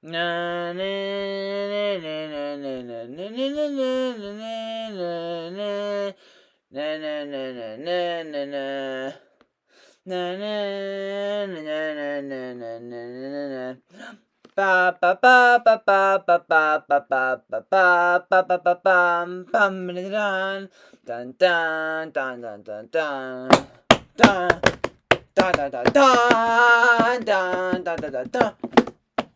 Na na na na na na na na na na Na na na na na na na. Na na na na na na na na na. Ba ba ba ba ba ba ba ba ba ba ba ba ba ba bum bum dun dun dun dun dun dun dun dun dun dun dun dun dun dun dun dun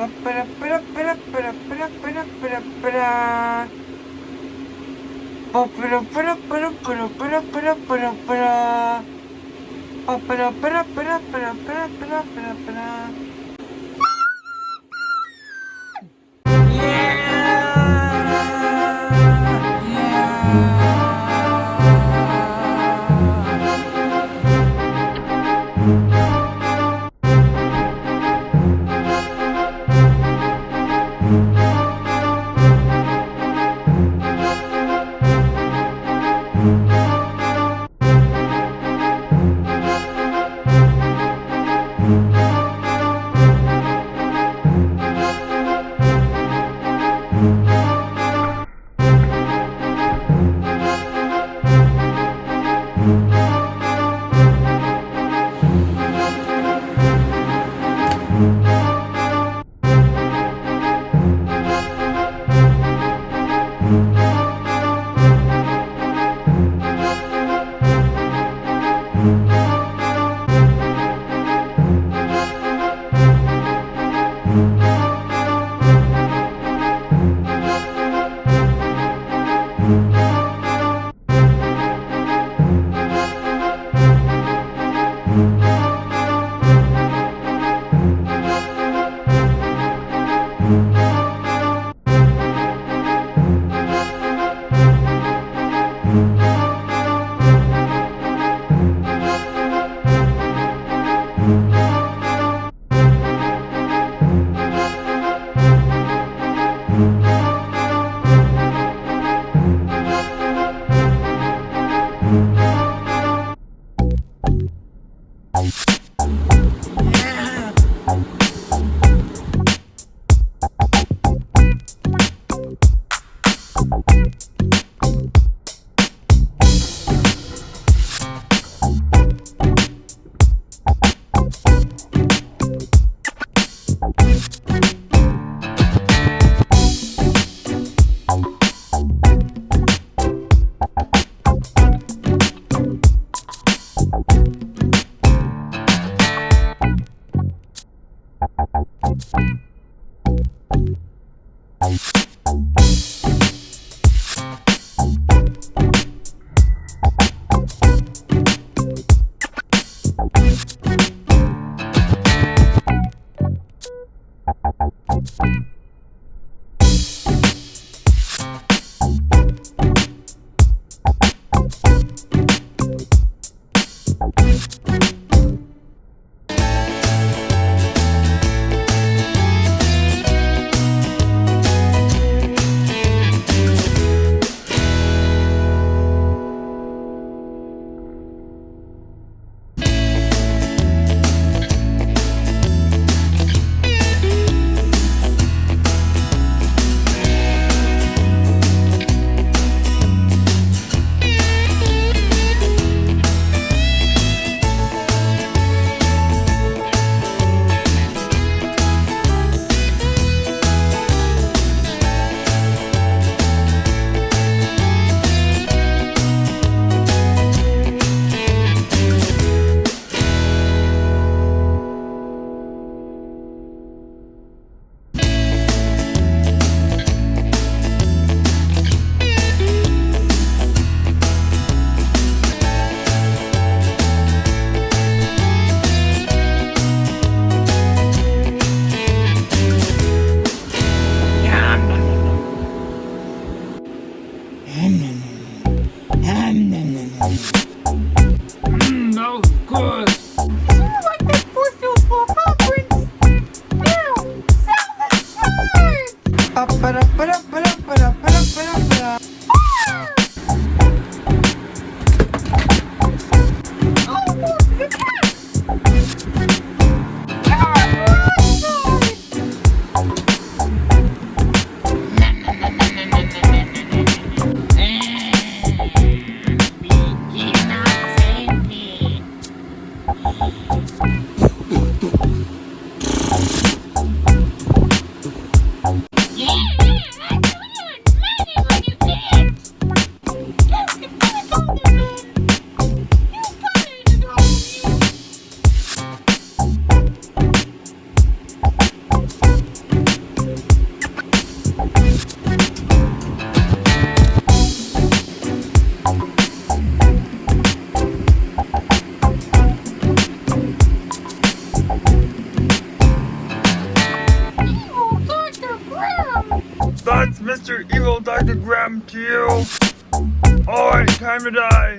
Para, para, para, para, para, para, para, Pero, pero, pero, pero, pero, pero, pero, pero. Pero, pero, pero, pero, pero, pero, pero, pero. It's Mr. Evil Dr. Graham to you. Alright, time to die.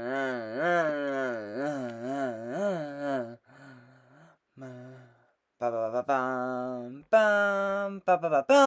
pam, pam, pam, pam, pam.